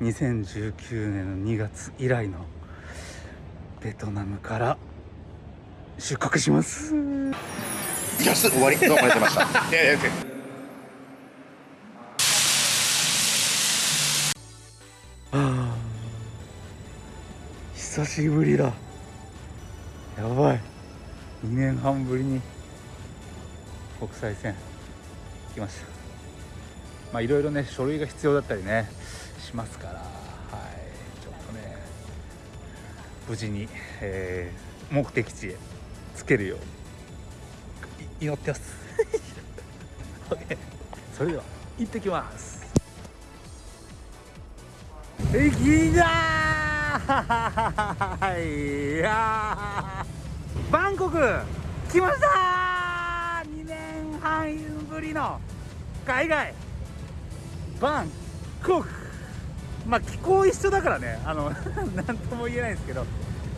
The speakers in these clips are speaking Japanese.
2019年の2月以来のベトナムから出国します。安っ終わり？どうもありがとうございました。いやいやあ久しぶりだ。やばい。2年半ぶりに国際線来ました。まあいろいろね書類が必要だったりねしますからはいちょっとね無事に、えー目的地へ着けるようい祈ってます。OK それでは行ってきます。行きだーいやー。バンコク来ましたー。2年半ぶりの海外。バンコク。まあ気候一緒だからね。あの なんとも言えないんですけど。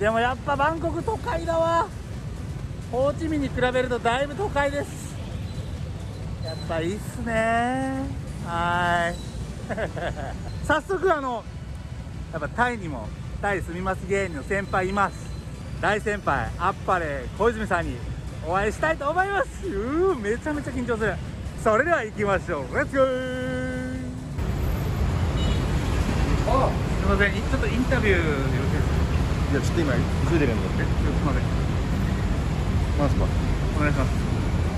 でもやっぱバンコク都会だわ。ホーチミンに比べるとだいぶ都会です。やっぱいいっすね。はい。早速あのやっぱタイにもタイ住みます芸人の先輩います。大先輩あっぱれ小泉さんにお会いしたいと思います。うーめちゃめちゃ緊張する。それでは行きましょう。レッツゴーあすいませんちょっとインタビューよろしいですかいやちょっと今急いでるんだってすいませんなんすかお願いします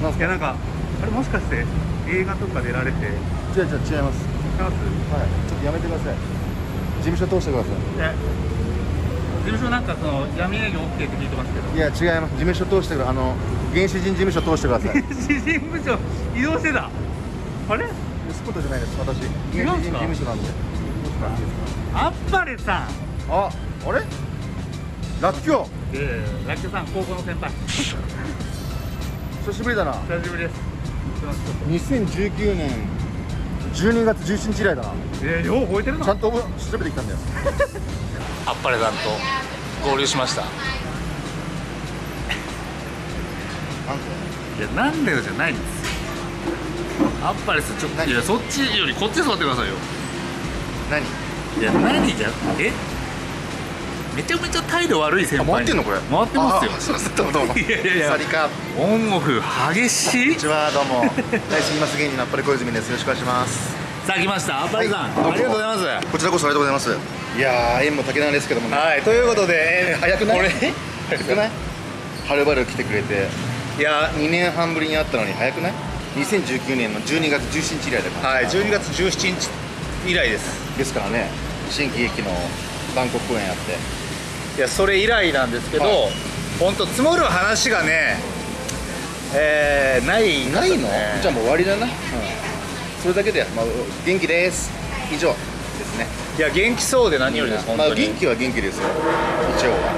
なんすかいやなんかあれもしかして映画とか出られて違う違う違います違いますはいちょっとやめてください事務所通してくださえ事務所なんかその闇営業 OK って聞いてますけどいや違います事務所通してくだあの原始人事務所通してください詩人部長移動してたあれスポットじゃないです私原始人事務所なんであっぱれさん。ああれ？ラッキョええラッキョさん高校の先輩。久しぶりだな。久しぶりです。すいませんちょっ2019年12月17日以来だな。とえー、よう覚えてるのちゃんと調べてきたんだよ。あっぱれさんと合流しました。いやなんでよじゃないんですよ。あっぱれさんちょっと何？いやそっちよりこっち座ってくださいよ何？いや何じゃ？え？めちゃめちゃ態度悪い先あ輩に。回ってんのこれ。回ってますよ。あすいません。どうもどうも。いやいやいや。サリカオンオフ激しい。こんにちはどうも。大好きます芸人のあっぱれ小泉です。よろしくお願いします。さあ来ました。あっぱれさん、はいありがとうございます。こちらこそありがとうございます。いやー縁も竹なんですけどもね。はい。ということで、えー早くない？これ？早くない？はるばる来てくれて。いや2年半ぶりに会ったのに早くない？2019年の12月17日以来だから。はい。12月17日以来です。ですからね新喜劇のバンコク公演やって。いやそれ以来なんですけど、はい。本当積もる話がねえー、ないないの？じゃあもう終わりだな、うん、それだけで、まあ、元気です。以上ですね。いや元気そうで何よりです、まあ元気は元気ですよ。一応は。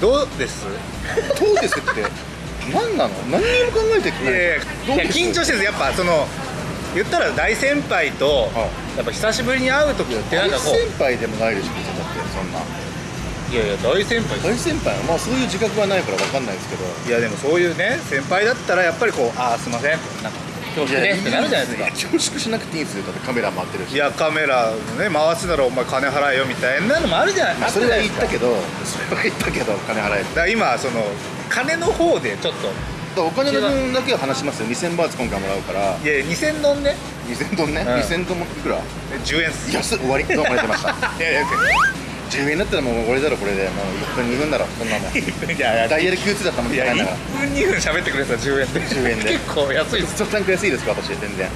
どうです？どうですって何なの？何にも考えてくい。やいやいや緊張してるんです。やっぱその言ったら大先輩と、はやっぱ久しぶりに会う時ってなんかこ大先輩でもないでしょ別にだってそんな。ういやいや大先輩。大先輩はまあそういう自覚はないから分かんないですけど。いやでもそういうね先輩だったらやっぱりこうああすいません。なんか恐縮です。ってなるじゃないですか。恐縮しなくていいんですよ。だってカメラ回ってるし。いやカメラね回すならお前金払えよみたいなのもあるじゃない。まあそれは言ったけどどそれは言ったけど金払えだから今その金の方でちょっとお金の分だけは話しますよ。2000バーツ今回もらうから。いや2000ドンね。2000ドンね、うん。2000ドンもいくら？10円っす。安っ終わり。どうもありがとうございました。いやいや10円だったらもう俺だろこれで。もう1分2分だろこんなもん。いやいやダイヤル Q2 だったもんいや1高いんだから分2分喋ってくれたら10円で。10円で。結構安いです。ちょっとランク安いですか私全然。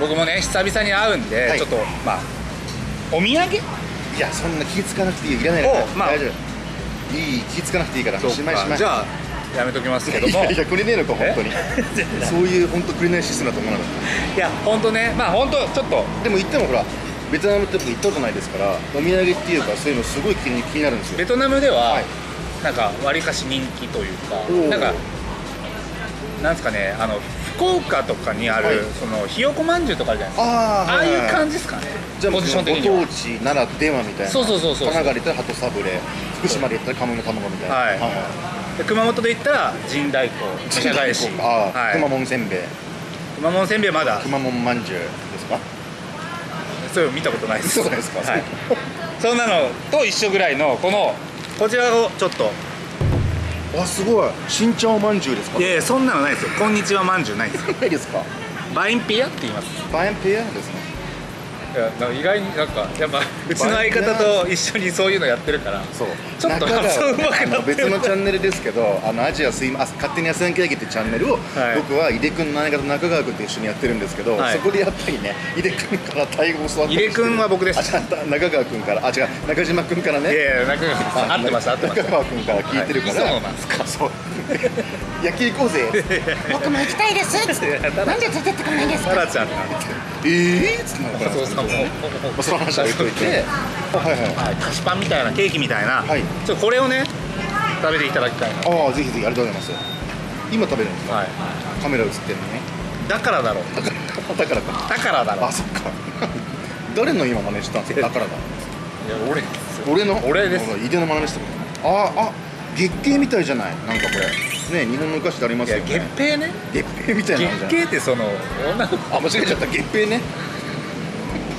僕もね久々に会うんで、はい。ちょっとまあお土産？いやそんな気付かなくていいよ。いらないからおまあ。大丈夫。いい気付かなくていいからしまいしまい。じゃあやめときますけどいもやいやくれねえのか本当に。え そういう本当くれないシステムだと思わなかっいや本当ね。まあ本当ちょっと。たでも言ってもほらベトナムって僕行ったことないですからお土産っていうかそういうのすごい気に気になるんですよ。ベトナムでは、はい。なんかわりかし人気というかなんかなんですかねあの福岡とかにある、はい。そのひよこまんじゅうとかあるじゃないですか。あああいう感じじですかね。じゃあポジション的には。ご当地ならではみたいな。そうそうそうそう。神奈川で言ったら鳩サブレ福島で言ったら鴨の卵みたいな。はい。で熊本で言ったら神代行神茶返しはい。くまモンせんべい。熊本せんべいまだ。くまモンまんじゅうですか？そういうの見たことないです。そうですか？はい、そんなのと一緒ぐらいのこのこちらをちょっと。あすごい。新茶おまんじゅうですか？いやいやそんなのないですよ。こんにちはまんじゅうないですよ。ないですか？バインピアって言います。バインペアですねいや意外になんかやっぱ うちの相方と一緒にそういうのやってるから。そう。ちょっと発音上手くなって別のチャンネルですけどあのアジアすいまあ勝手にアセンケーキってチャンネルを、はい。僕は井出君の相方中川君と一緒にやってるんですけど、はい。そこでやっぱりね井出君からタイ語を教わって井出君は僕です。中川君から。あ違う中島君からね。いやいや中川さん合ってました合ってました中川君から聞いてるから、はい。磯野なんですか。そう野球行こうぜ。僕も行きたいです。なんで連れてってくれないんですか？タラちゃんなんですええー、っつって。なそうそう。もその話は置いといて。はいはい。はい菓子パンみたいなケーキみたいな、はいちょっとこれをね食べていただきたいな。ああぜひぜひありがとうございます。今食べるんですか、はい。カメラ映ってるのね。だからだろう。だからだからか。だからだろう。あそっか。誰の今真似したんですか？だからだ。いや俺俺の？俺です。井出の真似したああ月経みたいじゃない。なんかこれね日本のお菓子でありますよね。月餅ね。月餅みたいな。月ん経ってその女の子。あ間違えちゃった。月餅ね。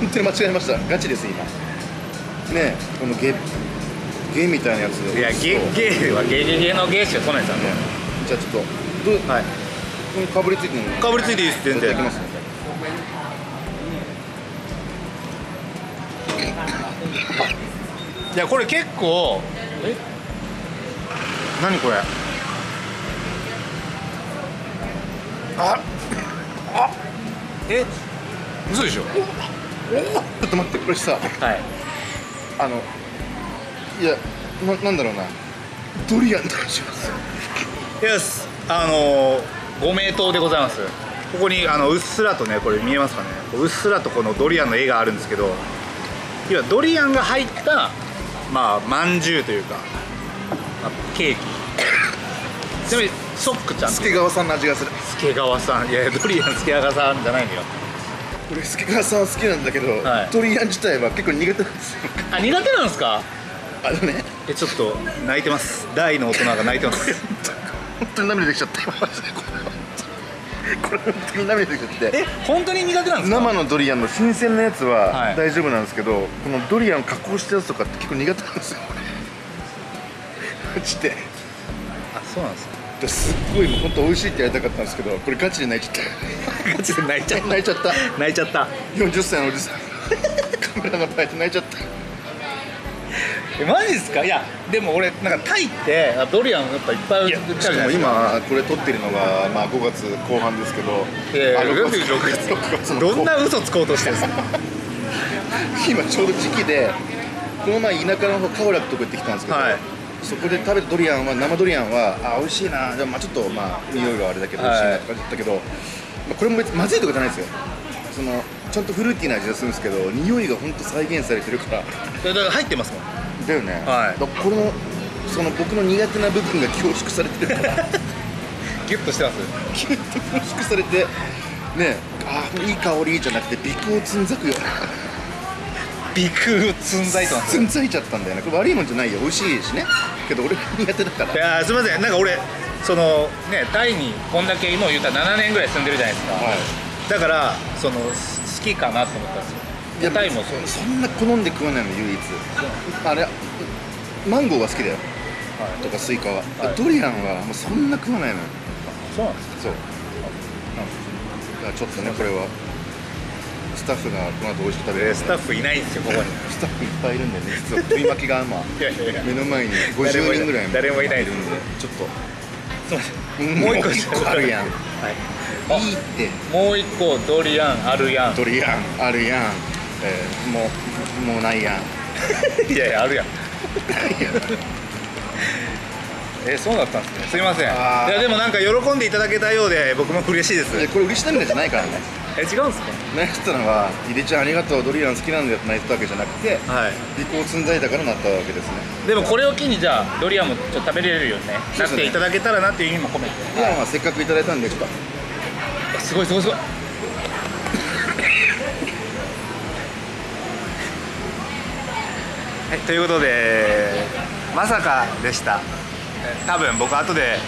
本当に間違えました。ガチです今。ねこの月芸みたいなやついや月経はゲゲゲのゲしか来ないですよね。じゃあちょっとどうはい。ここにかぶりついてるの？かぶりついていいです全然。いただきますねいやこれ結構え何これ？ああ。え？嘘でしょ？ちょっと待ってこれさ。はい。あのいやななんだろうな。ドリアン。とかし。ますイエスあのご名答でございます。ここにあのうっすらとねこれ見えますかね。うっすらとこのドリアンの絵があるんですけど要はドリアンが入ったまあまんじゅうというか、まあ、ケーキちなみにソックちゃん。助川さんの味がする。助川さん。いやいやドリアン助川さんじゃないのよ。俺助川さん好きなんだけど、はい。ドリアン自体は結構苦手なんですよ。あ苦手なんですか？あのね。えちょっと泣いてます。大の大人が泣いてます。本当に涙できちゃった。今マジで。これ本当に涙できちゃって。え本当に苦手なんですか？生のドリアンの新鮮なやつははい。大丈夫なんですけど、このドリアン加工したやつとかって結構苦手なんですよ。マジであそうなんですか。ですっごいもう本当美味しいってやりたかったんですけどこれガチで泣いちゃっガチで泣いちゃた。泣いちゃった。泣いちゃった。40歳のおじさん。カメラの前で泣いちゃった。えマジですか？いやでも俺なんかタイってあドリアンやっぱいっぱい売ってあるじしかも今これ撮ってるのが、まあ、5月後半ですけどあいやいや6 6月月。6月のどんな嘘つこうとしてるんですか？今ちょうど時期でこの前田舎の方カオラクとか行ってきたんですけど、はいそこで食べたドリアンは生ドリアンはあ美味しいな。でもまあちょっとまあ匂いがあれだけど美味しいなとか言ったけど、まあ、これも別にまずいとかじゃないですよ。そのちゃんとフルーティーな味がするんですけど匂いが本当再現されてるから。だから入ってますもん。だよね、はい。だからこのその僕の苦手な部分が凝縮されてるから。ギュッとしてます？キュッと凝縮されてねあーいい香りじゃなくて鼻孔つんざくよ。うな鼻腔つんざいてますつんざいちゃったんだよね。これ悪いもんじゃないよ。美味しいしねけど俺苦手だから。いやーすみません。なんか俺そのねタイにこんだけもう言ったら7年ぐらい住んでるじゃないですか、はい。だからそのす好きかなと思ったんですよ。いやタイもそう。そんな好んで食わないの唯一。あれマンゴーは好きだよ。はい。とかスイカは、はい。ドリアンはもうそんな食わないのよ。そうなんですそう。ちょっとねこれはスタッフがこの後美味しく食べる。えースタッフいないんですよここに。スタッフいっぱいいるんでね。実は取り巻きがま。あ いやいやいや。目の前に50人ぐらい誰もいないるんでちょっと。すいません。うんもう一個。あるやん。はい。いいって。もう一個ドリアンあるやん。ドリアンあるやん、えーもうもうないやん。いやいやあるやん。えそうだったんですね。すいません。いやでもなんか喜んでいただけたようで僕も嬉しいです。これ嬉し涙じゃないからねえ違うんですか？泣いてたのは「井出ちゃんありがとうドリアン好きなんだよ」って泣いてたわけじゃなくてはい。鼻孔つんざいだからなったわけですね。でもこれを機にじゃあドリアンもちょっと食べれるよねね。なっていただけたらなっていう意味も込めていやまあせっかくいただいたんでちょっと。あすごいすごいすごい。はい、ということでまさかでした。え多分僕後で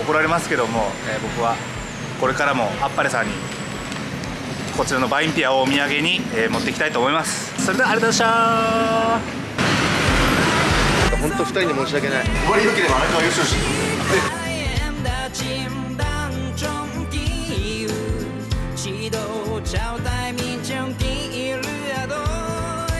怒られますけども、えー僕はこれからもあっぱれさんにこちらのバインピアをお土産に、えー持っていきたいと思います。それではありがとうございました。本当二人に申し訳ない。終わりよければ荒川よしよし em đã chìm